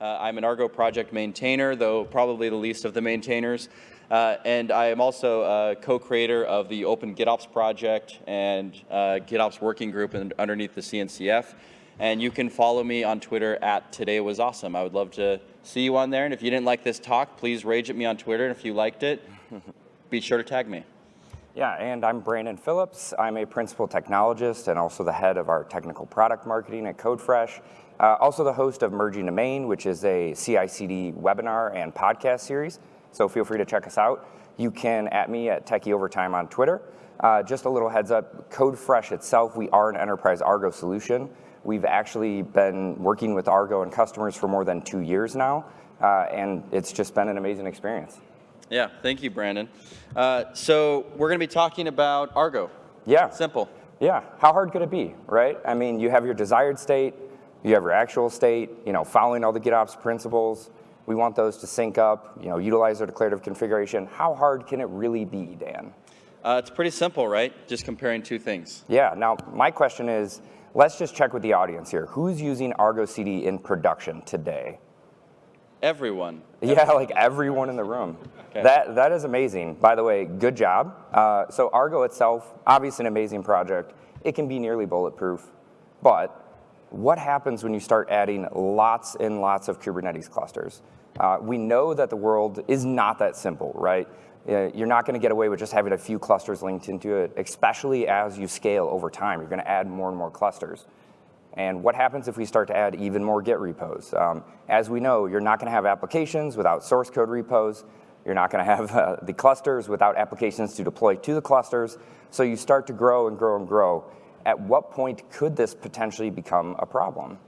Uh, I'm an Argo project maintainer, though probably the least of the maintainers. Uh, and I am also a co-creator of the Open GitOps project and uh, GitOps working group underneath the CNCF. And you can follow me on Twitter at Today Was Awesome. I would love to see you on there. And if you didn't like this talk, please rage at me on Twitter. And if you liked it, be sure to tag me. Yeah, and I'm Brandon Phillips. I'm a principal technologist and also the head of our technical product marketing at CodeFresh. Uh, also the host of Merging to Main, which is a CI/CD webinar and podcast series. So feel free to check us out. You can at me at Techie Overtime on Twitter. Uh, just a little heads up, CodeFresh itself, we are an enterprise Argo solution. We've actually been working with Argo and customers for more than two years now, uh, and it's just been an amazing experience. Yeah, thank you, Brandon. Uh, so we're going to be talking about Argo. Yeah. Simple. Yeah. How hard could it be, right? I mean, you have your desired state, you have your actual state, you know, following all the GitOps principles. We want those to sync up, you know, utilize our declarative configuration. How hard can it really be, Dan? Uh, it's pretty simple, right? Just comparing two things. Yeah. Now, my question is, let's just check with the audience here. Who's using Argo CD in production today? Everyone. Yeah, like everyone in the room. Okay. That, that is amazing. By the way, good job. Uh, so Argo itself, obviously an amazing project. It can be nearly bulletproof, but what happens when you start adding lots and lots of Kubernetes clusters? Uh, we know that the world is not that simple, right? Uh, you're not going to get away with just having a few clusters linked into it, especially as you scale over time. You're going to add more and more clusters. And what happens if we start to add even more Git repos? Um, as we know, you're not going to have applications without source code repos. You're not going to have uh, the clusters without applications to deploy to the clusters. So you start to grow and grow and grow. At what point could this potentially become a problem?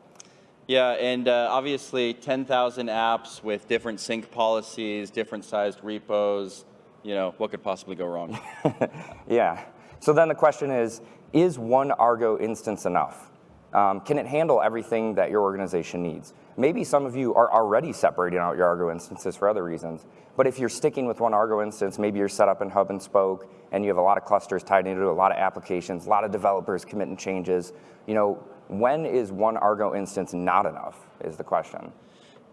Yeah, and uh, obviously 10,000 apps with different sync policies, different sized repos, you know, what could possibly go wrong? yeah. So then the question is, is one Argo instance enough? Um, can it handle everything that your organization needs? Maybe some of you are already separating out your Argo instances for other reasons, but if you're sticking with one Argo instance, maybe you're set up in hub and spoke, and you have a lot of clusters tied into a lot of applications, a lot of developers committing changes, you know, when is one Argo instance not enough is the question.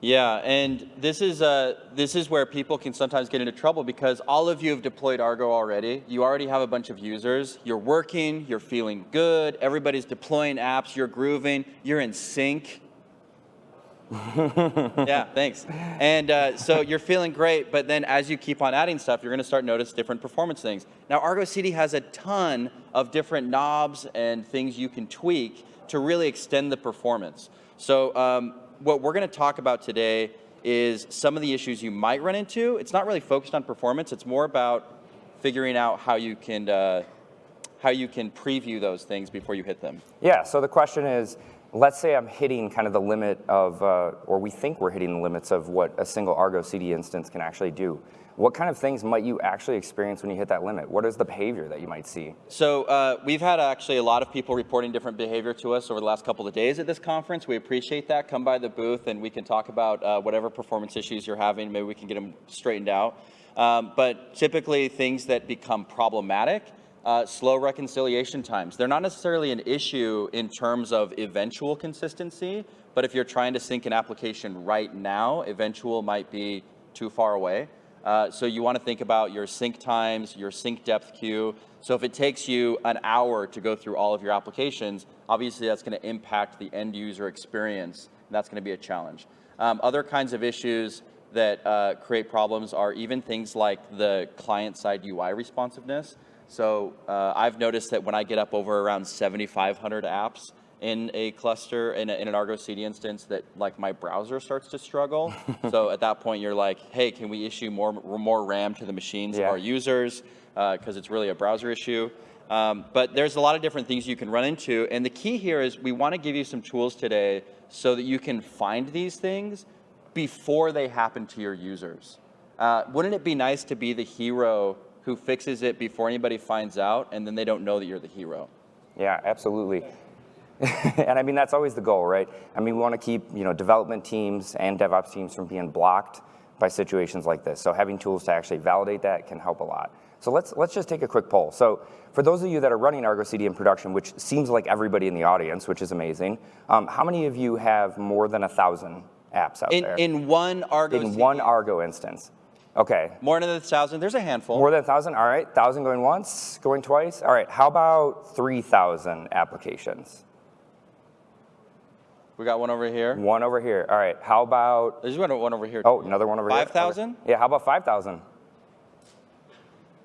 Yeah, and this is, uh, this is where people can sometimes get into trouble because all of you have deployed Argo already. You already have a bunch of users. You're working, you're feeling good, everybody's deploying apps, you're grooving, you're in sync. Yeah, thanks. And uh, so you're feeling great, but then as you keep on adding stuff, you're going to start notice different performance things. Now, Argo CD has a ton of different knobs and things you can tweak to really extend the performance. So um, what we're going to talk about today is some of the issues you might run into. It's not really focused on performance. It's more about figuring out how you can uh, how you can preview those things before you hit them. Yeah. So the question is, let's say I'm hitting kind of the limit of, uh, or we think we're hitting the limits of what a single Argo CD instance can actually do. What kind of things might you actually experience when you hit that limit? What is the behavior that you might see? So uh, we've had actually a lot of people reporting different behavior to us over the last couple of days at this conference. We appreciate that. Come by the booth and we can talk about uh, whatever performance issues you're having. Maybe we can get them straightened out. Um, but typically things that become problematic uh, slow reconciliation times. They're not necessarily an issue in terms of eventual consistency, but if you're trying to sync an application right now, eventual might be too far away. Uh, so you want to think about your sync times, your sync depth queue. So if it takes you an hour to go through all of your applications, obviously that's going to impact the end user experience, and that's going to be a challenge. Um, other kinds of issues that uh, create problems are even things like the client-side UI responsiveness. So uh, I've noticed that when I get up over around 7,500 apps, in a cluster, in, a, in, an Argo CD instance that like my browser starts to struggle. so at that point you're like, hey, can we issue more, more RAM to the machines yeah. of our users? Because uh, it's really a browser issue. Um, but there's a lot of different things you can run into. And the key here is we want to give you some tools today so that you can find these things before they happen to your users. Uh, wouldn't it be nice to be the hero who fixes it before anybody finds out and then they don't know that you're the hero? Yeah, absolutely. and I mean, that's always the goal, right? I mean, we want to keep you know, development teams and DevOps teams from being blocked by situations like this. So having tools to actually validate that can help a lot. So let's, let's just take a quick poll. So for those of you that are running Argo CD in production, which seems like everybody in the audience, which is amazing, um, how many of you have more than a 1,000 apps out In, there. in one Argo in CD. one Argo instance. Okay. More than a thousand, there's a handful. More than a thousand? All right. Thousand going once, going twice. All right. How about 3,000 applications? we got one over here. One over here. All right. How about, There's one, one over here. oh, another one over here. 5,000? Yeah. How about 5,000?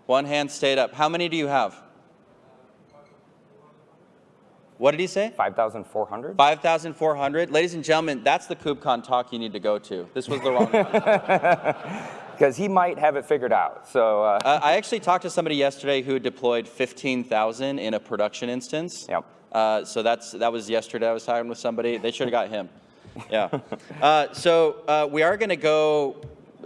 One hand stayed up. How many do you have? What did he say? 5,400? 5,400? Ladies and gentlemen, that's the KubeCon talk you need to go to. This was the wrong one. Because he might have it figured out. So, uh, Uh, I actually talked to somebody yesterday who deployed 15,000 in a production instance. Yep. Uh, so that's that was yesterday. I was talking with somebody. They should have got him. Yeah. uh, so uh, we are going to go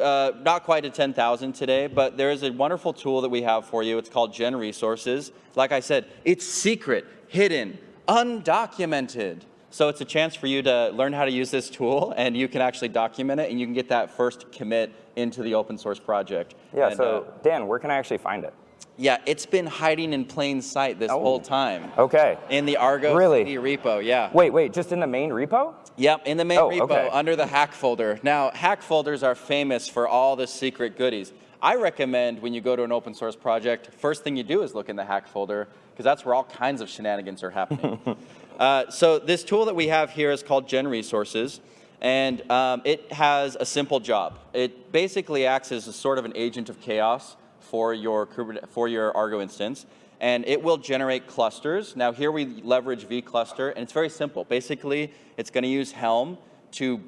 uh, not quite to 10,000 today, but there is a wonderful tool that we have for you. It's called Gen Resources. Like I said, it's secret, hidden, undocumented. So it's a chance for you to learn how to use this tool, and you can actually document it, and you can get that first commit into the open source project. yeah. And, so, uh, Dan, where can I actually find it? yeah, it's been hiding in plain sight this Oh. whole time. Okay. In the Argo Really? CD repo, yeah. Wait, wait. Just in the main repo? Yep, in the main Oh, repo okay. under the hack folder. Now, hack folders are famous for all the secret goodies. I recommend when you go to an open source project, first thing you do is look in the hack folder because that's where all kinds of shenanigans are happening. uh, so this tool that we have here is called Gen Resources, and um, it has a simple job. It basically acts as a sort of an agent of chaos for your for your Argo instance, and it will generate clusters. Now here we leverage vCluster, and it's very simple. Basically, it's going to use Helm to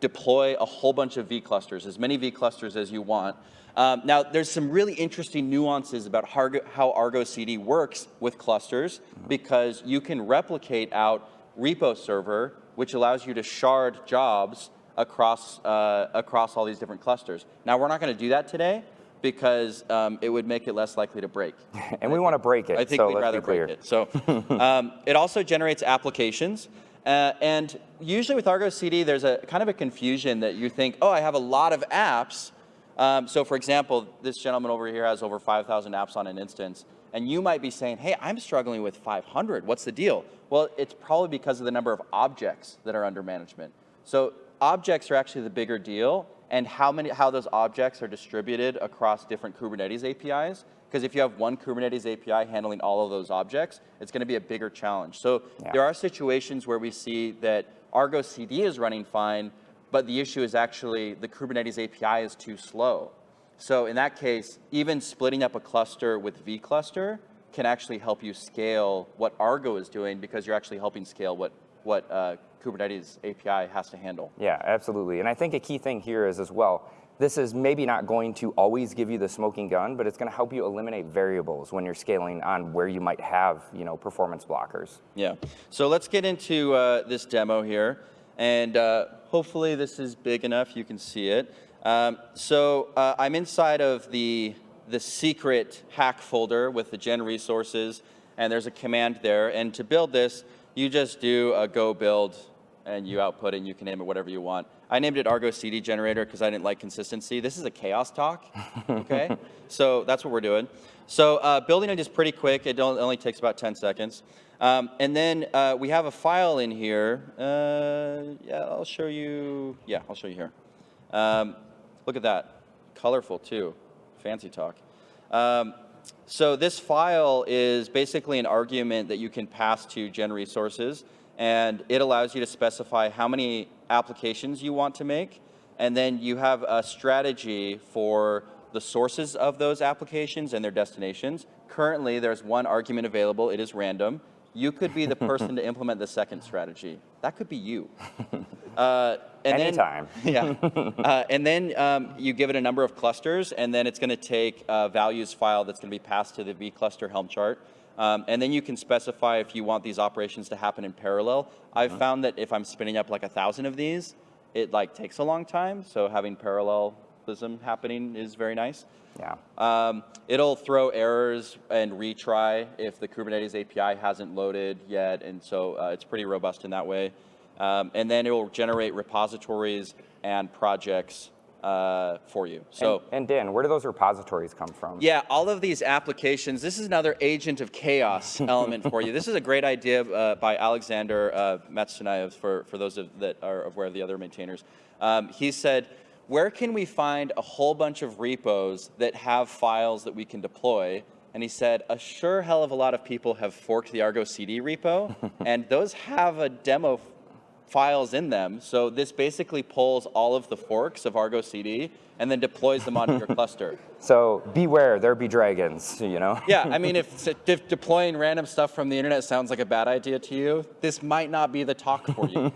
deploy a whole bunch of vClusters, as many vClusters as you want. Um, now, there's some really interesting nuances about how Argo CD works with clusters, because you can replicate out repo server, which allows you to shard jobs across, uh, across all these different clusters. Now, we're not going to do that today, because um, it would make it less likely to break. And we want to break it. I think so we'd rather break it. So um, it also generates applications. Uh, and usually with Argo CD, there's a kind of a confusion that you think, oh, I have a lot of apps. Um, so for example, this gentleman over here has over 5,000 apps on an instance. And you might be saying, hey, I'm struggling with 500. What's the deal? Well, it's probably because of the number of objects that are under management. So objects are actually the bigger deal and how many how those objects are distributed across different Kubernetes APIs. Because if you have one Kubernetes API handling all of those objects, it's going to be a bigger challenge. So Yeah. there are situations where we see that Argo CD is running fine, but the issue is actually the Kubernetes API is too slow. So in that case, even splitting up a cluster with vCluster can actually help you scale what Argo is doing because you're actually helping scale what, what uh, Kubernetes API has to handle. Yeah, absolutely. And I think a key thing here is as well, this is maybe not going to always give you the smoking gun, but it's going to help you eliminate variables when you're scaling on where you might have, you know, performance blockers. Yeah. So let's get into uh, this demo here. And uh, hopefully this is big enough you can see it. Um, so uh, I'm inside of the, the secret hack folder with the gen resources. And there's a command there. And to build this, you just do a go build and you output it and you can name it whatever you want. I named it Argo CD generator because I didn't like consistency. This is a chaos talk, okay? so that's what we're doing. So uh, building it is pretty quick. It only takes about 10 seconds. Um, and then uh, we have a file in here. Uh, yeah, I'll show you. Yeah, I'll show you here. Um, look at that. Colorful too. Fancy talk. Um, so this file is basically an argument that you can pass to Gen Resources, and it allows you to specify how many applications you want to make, and then you have a strategy for the sources of those applications and their destinations. Currently, there's one argument available. It is random. You could be the person to implement the second strategy. That could be you. Uh, and Anytime. Then, yeah. Uh, and then um, you give it a number of clusters, and then it's going to take a values file that's going to be passed to the vCluster Helm chart. Um, and then you can specify if you want these operations to happen in parallel. I've found that if I'm spinning up like a thousand of these, it like takes a long time. So having parallelism happening is very nice. Yeah. Um, it'll throw errors and retry if the Kubernetes API hasn't loaded yet, and so uh, it's pretty robust in that way. Um, and then it will generate repositories and projects uh, for you. So. And, and Dan, where do those repositories come from? Yeah, all of these applications, this is another agent of chaos element for you. This is a great idea uh, by Alexander uh, Matyushentsev, for, for those of, that are aware of the other maintainers. Um, he said, where can we find a whole bunch of repos that have files that we can deploy? And he said, a sure hell of a lot of people have forked the Argo CD repo, and those have a demo files in them. So this basically pulls all of the forks of Argo CD and then deploys them onto your cluster. So beware, there be dragons, you know? yeah, I mean, if, if, deploying random stuff from the internet sounds like a bad idea to you, this might not be the talk for you.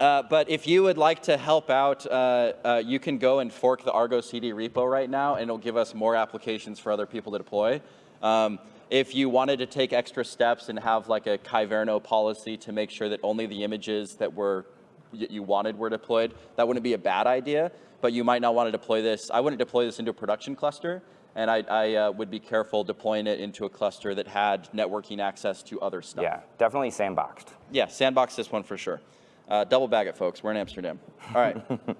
Uh, but if you would like to help out, uh, uh, you can go and fork the Argo CD repo right now, and it'll give us more applications for other people to deploy. Um, if you wanted to take extra steps and have like a Kyverno policy to make sure that only the images that were you wanted were deployed, that wouldn't be a bad idea, but you might not want to deploy this. I wouldn't deploy this into a production cluster, and I, I uh, would be careful deploying it into a cluster that had networking access to other stuff. Yeah, definitely sandboxed. Yeah, sandbox this one for sure. Uh, double bag it, folks. We're in Amsterdam. All right.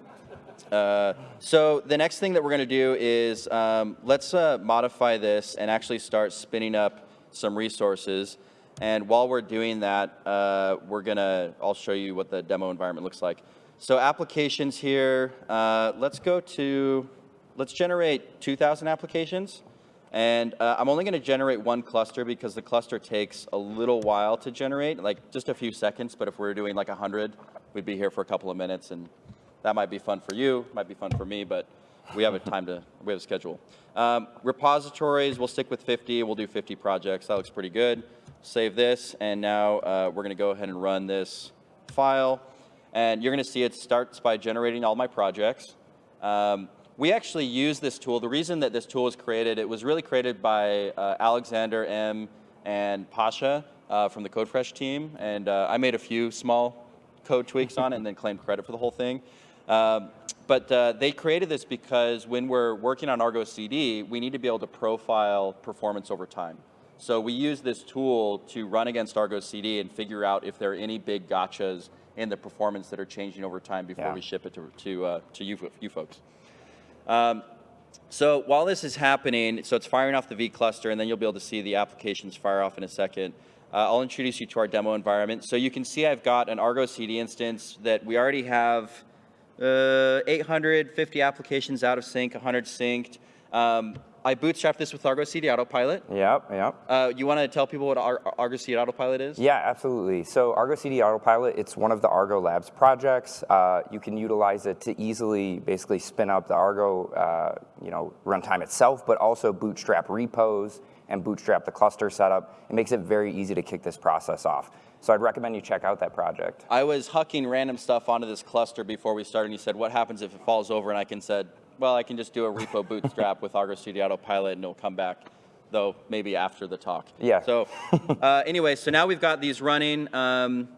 Uh, so the next thing that we're going to do is um, let's uh, modify this and actually start spinning up some resources. And while we're doing that, uh, we're going to, I'll show you what the demo environment looks like. So applications here, uh, let's go to, let's generate 2,000 applications. And uh, I'm only going to generate one cluster because the cluster takes a little while to generate, like just a few seconds. But if we we're doing like 100, we'd be here for a couple of minutes and that might be fun for you, might be fun for me, but we have a time to, we have a schedule. Um, repositories, we'll stick with 50, we'll do 50 projects. That looks pretty good. Save this, and now uh, we're gonna go ahead and run this file. And you're gonna see it starts by generating all my projects. Um, we actually use this tool. The reason that this tool was created, it was really created by uh, Alexander M. and Pasha uh, from the CodeFresh team. And uh, I made a few small code tweaks on it and then claimed credit for the whole thing. Um, but uh, they created this because when we're working on Argo CD, we need to be able to profile performance over time. So we use this tool to run against Argo CD and figure out if there are any big gotchas in the performance that are changing over time before yeah. we ship it to, to, uh, to you, you folks. Um, so while this is happening, so it's firing off the V cluster, and then you'll be able to see the applications fire off in a second. Uh, I'll introduce you to our demo environment. So you can see I've got an Argo CD instance that we already have uh, 850 applications out of sync, 100 synced. Um, I bootstrapped this with Argo CD Autopilot. Yep, yep. Uh, you want to tell people what Ar Argo CD Autopilot is? Yeah, absolutely. So Argo CD Autopilot, it's one of the Argo Labs projects. Uh, you can utilize it to easily basically spin up the Argo uh, you know, runtime itself, but also bootstrap repos and bootstrap the cluster setup. It makes it very easy to kick this process off. So I'd recommend you check out that project. I was hucking random stuff onto this cluster before we started, and you said, what happens if it falls over? And I can said, well, I can just do a repo bootstrap with Argo CD Autopilot, and it'll come back, though maybe after the talk. Yeah. So uh, anyway, so now we've got these running. Um,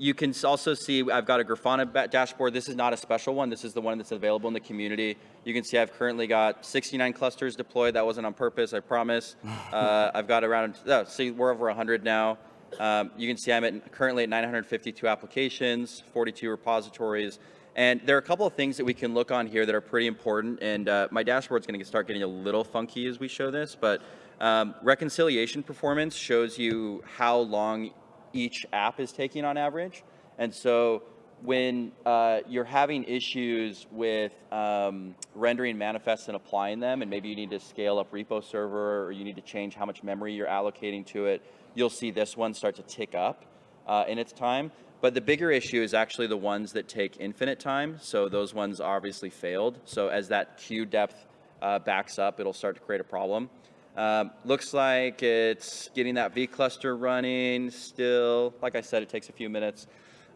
you can also see I've got a Grafana dashboard. This is not a special one. This is the one that's available in the community. You can see I've currently got 69 clusters deployed. That wasn't on purpose, I promise. Uh, I've got around, oh, see, we're over 100 now. Um, you can see I'm at, currently at 952 applications, 42 repositories, and there are a couple of things that we can look on here that are pretty important, and uh, my dashboard's gonna start getting a little funky as we show this, but um, reconciliation performance shows you how long each app is taking on average. And so when uh, you're having issues with um, rendering manifests and applying them, and maybe you need to scale up repo server, or you need to change how much memory you're allocating to it, you'll see this one start to tick up uh, in its time. But the bigger issue is actually the ones that take infinite time. So those ones obviously failed. So as that queue depth uh, backs up, it'll start to create a problem. Um, looks like it's getting that V cluster running still. Like I said, it takes a few minutes.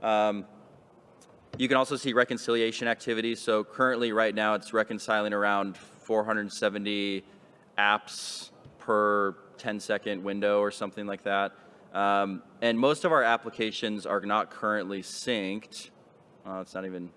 Um, you can also see reconciliation activity. So currently right now it's reconciling around 470 apps per 10 second window or something like that. Um, and most of our applications are not currently synced. Oh, it's not even,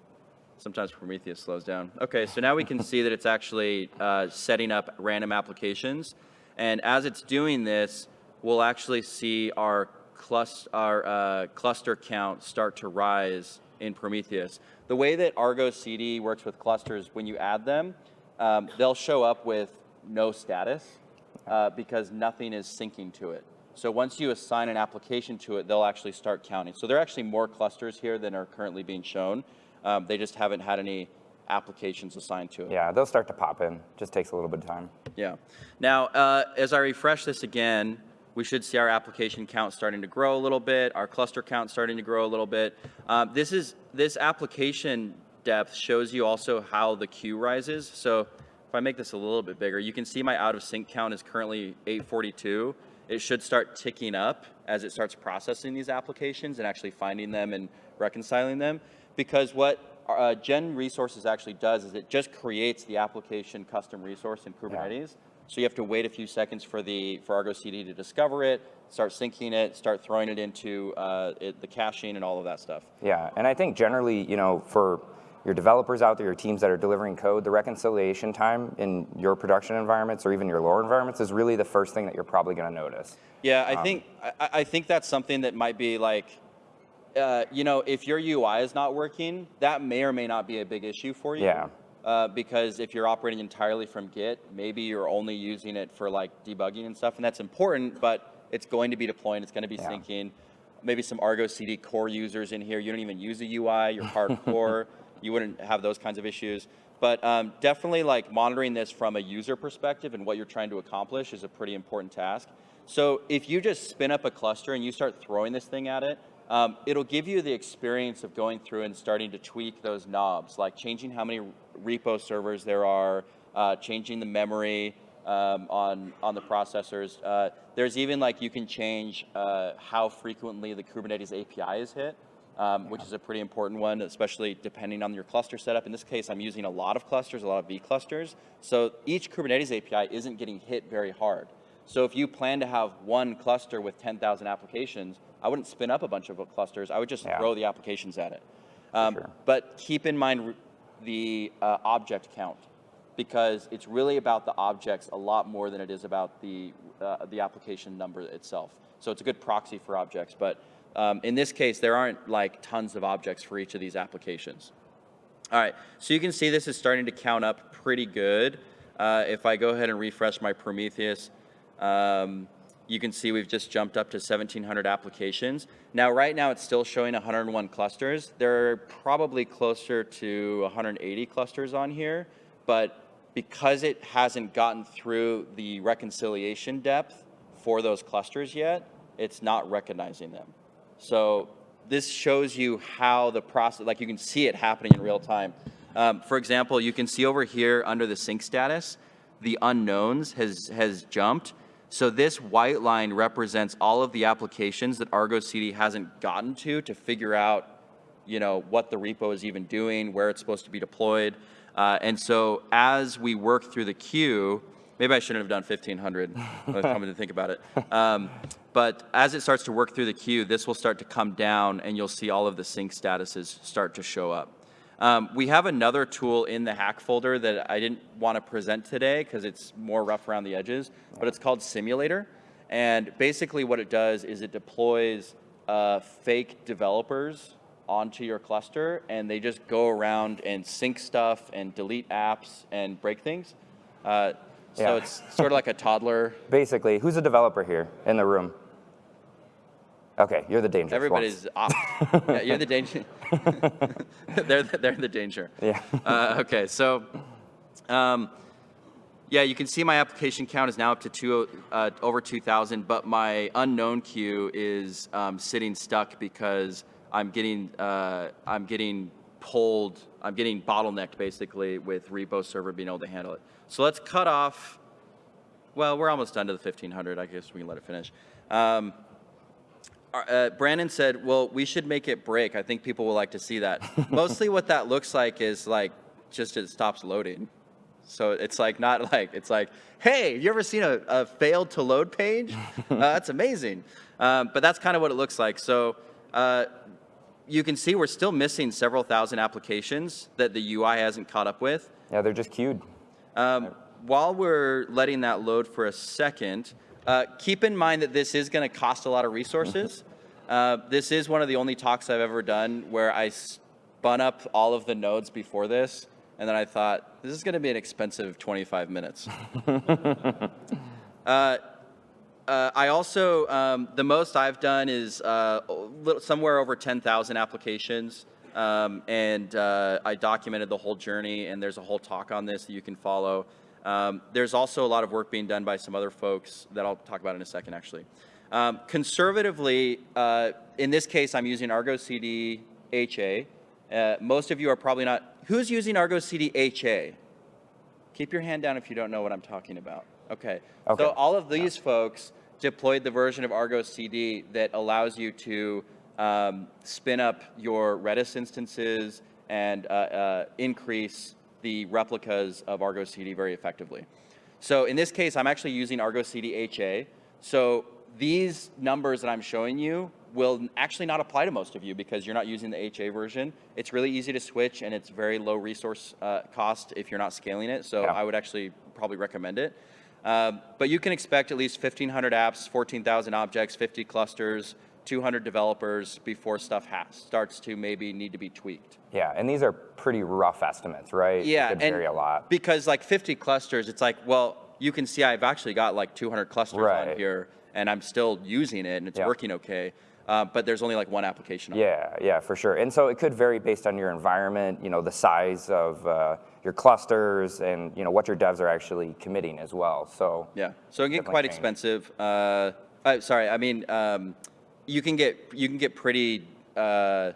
sometimes Prometheus slows down. Okay, so now we can see that it's actually uh, setting up random applications. And as it's doing this, we'll actually see our, clus our uh, cluster count start to rise in Prometheus. The way that Argo CD works with clusters, when you add them, um, they'll show up with no status uh, because nothing is syncing to it. So once you assign an application to it, they'll actually start counting. So there are actually more clusters here than are currently being shown. Um, they just haven't had any applications assigned to it. Yeah, they'll start to pop in. Just takes a little bit of time. Yeah. Now, uh, as I refresh this again, we should see our application count starting to grow a little bit, our cluster count starting to grow a little bit. Uh, this is this application depth shows you also how the queue rises. So if I make this a little bit bigger, you can see my out of sync count is currently 842. It should start ticking up as it starts processing these applications and actually finding them and reconciling them. Because what uh, Gen Resources actually does is it just creates the application custom resource in Kubernetes. So you have to wait a few seconds for the for Argo CD to discover it, start syncing it, start throwing it into uh, it, the caching and all of that stuff. Yeah, and I think generally, you know, for your developers out there, your teams that are delivering code, the reconciliation time in your production environments or even your lower environments is really the first thing that you're probably going to notice. Yeah, I um, think I, I, think that's something that might be like, uh, you know, if your UI is not working, that may or may not be a big issue for you. Yeah. Uh, because if you're operating entirely from Git, maybe you're only using it for like debugging and stuff, and that's important, but it's going to be deploying, it's going to be yeah. syncing. Maybe some Argo CD core users in here, you don't even use a UI, you're hardcore, you wouldn't have those kinds of issues. But um, definitely like monitoring this from a user perspective and what you're trying to accomplish is a pretty important task. So if you just spin up a cluster and you start throwing this thing at it, um, it'll give you the experience of going through and starting to tweak those knobs, like changing how many repo servers there are, uh, changing the memory um, on, on the processors. Uh, there's even like you can change uh, how frequently the Kubernetes API is hit, um, which is a pretty important one, especially depending on your cluster setup. In this case, I'm using a lot of clusters, a lot of V clusters. So each Kubernetes API isn't getting hit very hard. So if you plan to have one cluster with 10,000 applications, I wouldn't spin up a bunch of clusters. I would just yeah. throw the applications at it. Um, sure. But keep in mind the uh, object count because it's really about the objects a lot more than it is about the, uh, the application number itself. So it's a good proxy for objects, but um, in this case, there aren't like tons of objects for each of these applications. All right, so you can see this is starting to count up pretty good. Uh, if I go ahead and refresh my Prometheus, um, you can see we've just jumped up to 1,700 applications. Now, right now, it's still showing 101 clusters. There are probably closer to 180 clusters on here, but because it hasn't gotten through the reconciliation depth for those clusters yet, it's not recognizing them. So this shows you how the process, like you can see it happening in real time. Um, for example, you can see over here under the sync status, the unknowns has, has jumped so this white line represents all of the applications that Argo CD hasn't gotten to to figure out, you know, what the repo is even doing, where it's supposed to be deployed. Uh, and so as we work through the queue, maybe I shouldn't have done 1500, coming to think about it. Um, but as it starts to work through the queue, this will start to come down and you'll see all of the sync statuses start to show up. Um, we have another tool in the hack folder that I didn't want to present today because it's more rough around the edges, but it's called Simulator. And basically what it does is it deploys uh, fake developers onto your cluster and they just go around and sync stuff and delete apps and break things. Uh, so yeah. it's sort of like a toddler. Basically, who's a developer here in the room? Okay, you're the danger. Everybody's off. yeah, you're the danger. they're, the, they're the danger. Yeah. Uh, okay, so um, yeah, you can see my application count is now up to two, uh, over 2,000, but my unknown queue is um, sitting stuck because I'm getting, uh, I'm getting pulled, I'm getting bottlenecked basically with repo server being able to handle it. So let's cut off, well, we're almost done to the 1500. I guess we can let it finish. Um, uh, Brandon said, well, we should make it break. I think people will like to see that. Mostly what that looks like is like, just it stops loading. So it's like, not like, it's like, hey, you ever seen a, a failed to load page? Uh, that's amazing. Um, but that's kind of what it looks like. So uh, you can see we're still missing several thousand applications that the UI hasn't caught up with. Yeah, they're just queued. Um, while we're letting that load for a second, uh, keep in mind that this is going to cost a lot of resources. Uh, this is one of the only talks I've ever done where I spun up all of the nodes before this, and then I thought, this is going to be an expensive 25 minutes. uh, uh, I also, um, the most I've done is uh, little, somewhere over 10,000 applications. Um, and uh, I documented the whole journey, and there's a whole talk on this that you can follow. Um, there's also a lot of work being done by some other folks that I'll talk about in a second, actually. Um, conservatively, uh, in this case, I'm using Argo CD HA. Uh, most of you are probably not. Who's using Argo CD HA? Keep your hand down if you don't know what I'm talking about. Okay. Okay. So all of these folks deployed the version of Argo CD that allows you to um, spin up your Redis instances and uh, uh, increase the replicas of Argo CD very effectively. So in this case, I'm actually using Argo CD HA. So these numbers that I'm showing you will actually not apply to most of you because you're not using the HA version. It's really easy to switch and it's very low resource uh, cost if you're not scaling it. So Yeah. I would actually probably recommend it. Um, but you can expect at least 1,500 apps, 14,000 objects, 50 clusters, 200 developers before stuff has, starts to maybe need to be tweaked. Yeah, and these are pretty rough estimates, right? Yeah, It could vary a lot. because like 50 clusters, it's like, well, you can see I've actually got like 200 clusters on Right. here, and I'm still using it, and it's working okay. Uh, but there's only like one application. on it. Yeah, yeah, for sure. And so it could vary based on your environment, you know, the size of uh, your clusters and, you know, what your devs are actually committing as well. So Yeah, so it can get quite change. expensive. Uh, uh, sorry, I mean, um, you can get you can get pretty uh,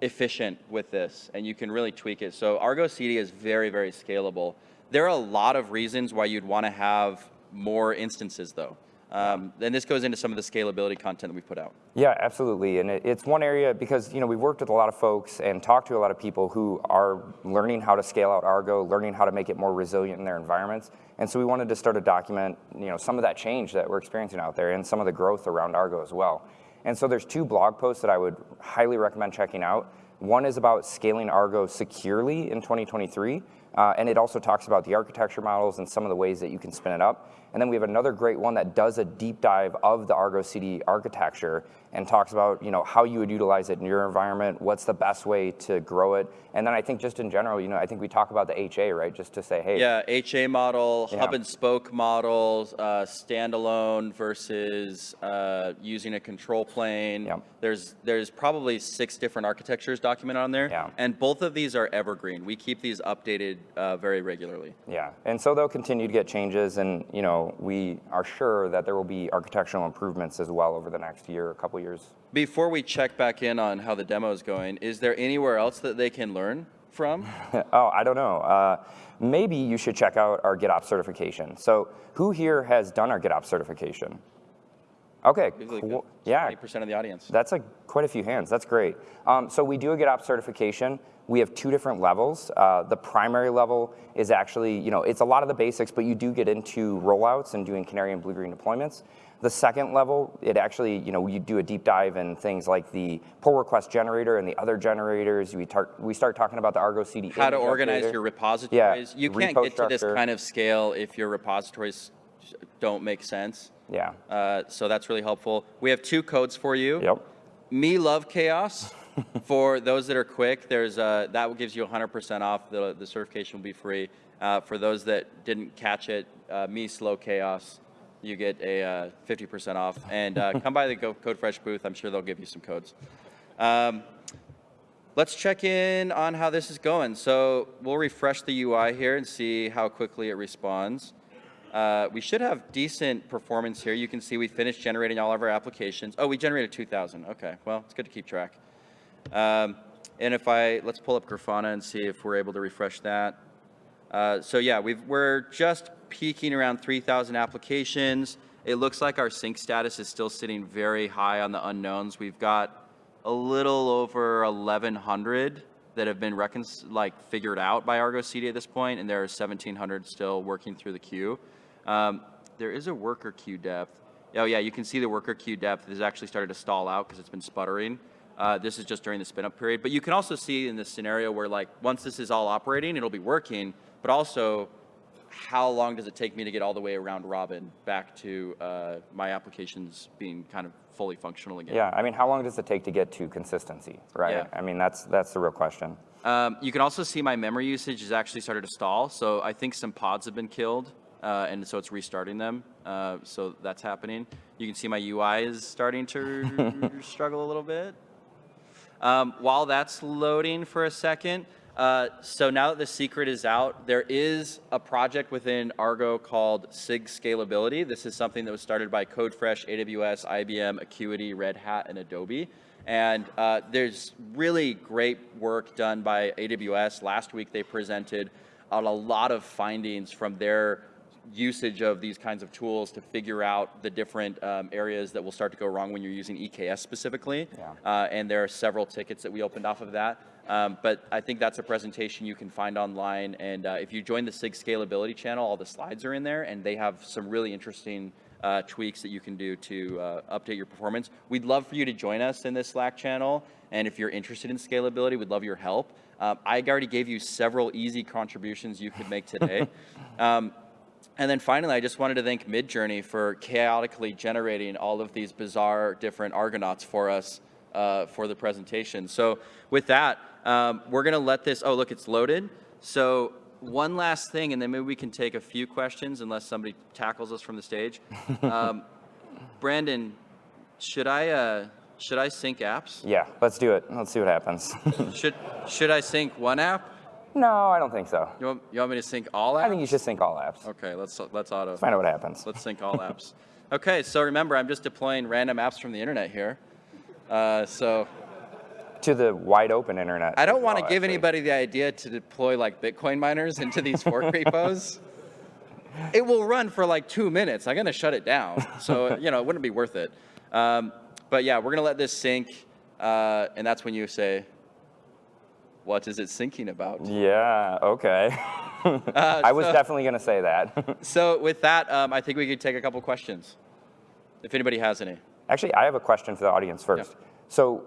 efficient with this, and you can really tweak it. So Argo CD is very very scalable. There are a lot of reasons why you'd want to have more instances, though. Um, and this goes into some of the scalability content that we've put out. Yeah, absolutely. And it, it's one area because, you know, we've worked with a lot of folks and talked to a lot of people who are learning how to scale out Argo, learning how to make it more resilient in their environments. And so we wanted to start to document, you know, some of that change that we're experiencing out there and some of the growth around Argo as well. And so there's two blog posts that I would highly recommend checking out. One is about scaling Argo securely in 2023, uh, and it also talks about the architecture models and some of the ways that you can spin it up. And then we have another great one that does a deep dive of the Argo CD architecture and talks about you know how you would utilize it in your environment, what's the best way to grow it, and then I think just in general, you know, I think we talk about the HA right, just to say, hey, Yeah, HA model, Yeah. hub and spoke models, uh, standalone versus uh, using a control plane. Yep. There's there's probably six different architectures documented on there, Yeah. and both of these are evergreen. We keep these updated uh, very regularly. Yeah, and so they'll continue to get changes, and you know, we are sure that there will be architectural improvements as well over the next year, a couple years. Before we check back in on how the demo is going, is there anywhere else that they can learn from? oh, I don't know. Uh, maybe you should check out our GitOps certification. So, who here has done our GitOps certification? Okay, cool. yeah, 80% of the audience. That's like quite a few hands. That's great. Um, so we do a GitOps certification. We have two different levels. Uh, the primary level is actually, you know, it's a lot of the basics, but you do get into rollouts and doing canary and blue-green deployments. The second level, it actually, you know, you do a deep dive in things like the pull request generator and the other generators. We, tar- we start talking about the Argo CD. how to organize your repositories. Yeah, you can't get to this kind of scale if your repositories don't make sense. Yeah. Uh, so that's really helpful. We have two codes for you. Yep. Me love chaos. for those that are quick, there's uh, that gives you 100% off. The, the certification will be free. Uh, for those that didn't catch it, uh, me slow chaos, you get a uh, 50% off. And uh, come by the Go Code Fresh booth. I'm sure they'll give you some codes. Um, let's check in on how this is going. So we'll refresh the UI here and see how quickly it responds. Uh, we should have decent performance here. You can see we finished generating all of our applications. Oh, we generated 2,000. Okay, well, it's good to keep track. Um, and if I, let's pull up Grafana and see if we're able to refresh that. Uh, so yeah, we've, we're just peaking around 3,000 applications. It looks like our sync status is still sitting very high on the unknowns. We've got a little over 1,100 that have been like figured out by Argo CD at this point, and there are 1,700 still working through the queue. Um, there is a worker queue depth. Oh yeah, you can see the worker queue depth has actually started to stall out because it's been sputtering. Uh, this is just during the spin up period. But you can also see in this scenario where like once this is all operating, it'll be working, but also how long does it take me to get all the way around Robin back to uh, my applications being kind of fully functional again? Yeah, I mean, how long does it take to get to consistency, right? Yeah. I mean, that's that's the real question. Um, you can also see my memory usage has actually started to stall. So I think some pods have been killed, uh, and so it's restarting them. Uh, so that's happening. You can see my UI is starting to struggle a little bit. Um, while that's loading for a second, uh, so now that the secret is out, there is a project within Argo called SIG Scalability. This is something that was started by CodeFresh, AWS, IBM, Akuity, Red Hat, and Adobe. And uh, there's really great work done by AWS. Last week they presented on a lot of findings from their usage of these kinds of tools to figure out the different um, areas that will start to go wrong when you're using EKS specifically. Yeah. Uh, and there are several tickets that we opened off of that. Um, but I think that's a presentation you can find online. And uh, if you join the SIG Scalability channel, all the slides are in there, and they have some really interesting uh, tweaks that you can do to uh, update your performance. We'd love for you to join us in this Slack channel. And if you're interested in scalability, we'd love your help. Um, I already gave you several easy contributions you could make today. um, and then finally, I just wanted to thank Midjourney for chaotically generating all of these bizarre different Argonauts for us uh, for the presentation. So with that, um, we're going to let this, oh, look, it's loaded. So one last thing, and then maybe we can take a few questions unless somebody tackles us from the stage. Um, Brandon, should I, uh, should I sync apps? Yeah, let's do it. Let's see what happens. Should, should I sync one app? No, I don't think so. You want, you want me to sync all apps? I think you should sync all apps. Okay, let's, let's auto. Find out what happens. Let's sync all apps. Okay, so remember, I'm just deploying random apps from the internet here. Uh, so To the wide open internet. I don't want to give actually. anybody the idea to deploy like Bitcoin miners into these fork repos. It will run for like two minutes. I'm going to shut it down. So, you know, it wouldn't be worth it. Um, but yeah, we're going to let this sync. Uh, and that's when you say, what is it syncing about? Yeah, okay. Uh, I was so- definitely going to say that. So with that, um, I think we could take a couple questions. If anybody has any. Actually, I have a question for the audience first. So,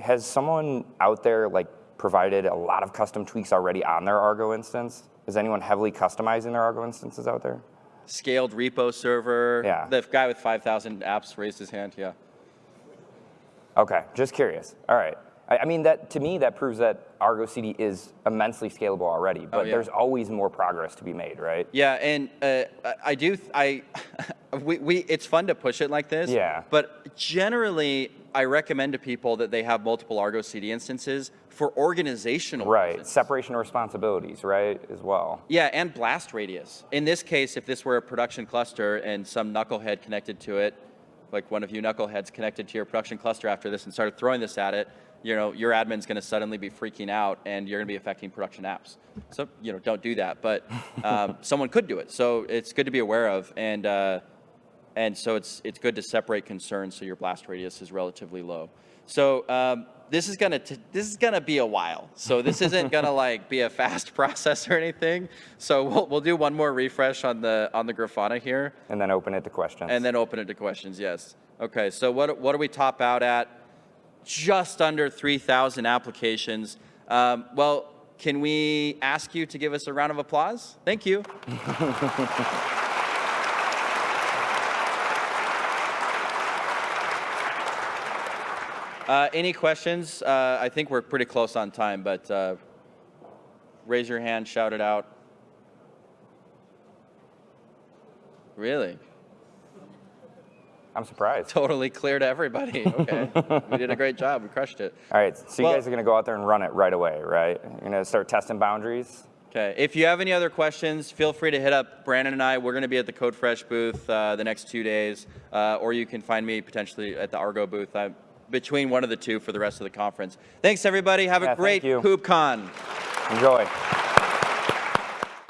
has someone out there like provided a lot of custom tweaks already on their Argo instance? Is anyone heavily customizing their Argo instances out there? Scaled repo server. Yeah. The guy with 5,000 apps raised his hand. Yeah. Okay, just curious. All right. I, I mean, that to me, that proves that Argo CD is immensely scalable already, but Oh, yeah. there's always more progress to be made, right? Yeah, and uh, I- do. th- I we, we it's fun to push it like this. Yeah. But generally, I recommend to people that they have multiple Argo CD instances for organizational Right. reasons. Separation of responsibilities, right, as well. Yeah, and blast radius. In this case, if this were a production cluster and some knucklehead connected to it, like one of you knuckleheads connected to your production cluster after this and started throwing this at it, you know, your admin's going to suddenly be freaking out and you're going to be affecting production apps. So, you know, don't do that. But um, someone could do it. So it's good to be aware of. And, uh, and so it's, it's good to separate concerns so your blast radius is relatively low. So um, this is gonna t- this is gonna be a while. So this isn't gonna like be a fast process or anything. So we'll, we'll do one more refresh on the on the Grafana here, And then open it to questions. and then open it to questions. Yes. Okay. So what what do we top out at? Just under 3,000 applications. Um, well, can we ask you to give us a round of applause? Thank you. Uh, any questions? Uh, I think we're pretty close on time, but uh, raise your hand, shout it out. Really? I'm surprised. Totally clear to everybody. Okay. we did a great job. We crushed it. All right, so you Well- guys are going to go out there and run it right away, right? You're going to start testing boundaries. Okay. If you have any other questions, feel free to hit up Brandon and I. We're going to be at the CodeFresh booth uh, the next two days, uh, or you can find me potentially at the Argo booth. I'm between one of the two for the rest of the conference. Thanks, everybody. Have Yeah, a thank great you. KubeCon. Enjoy.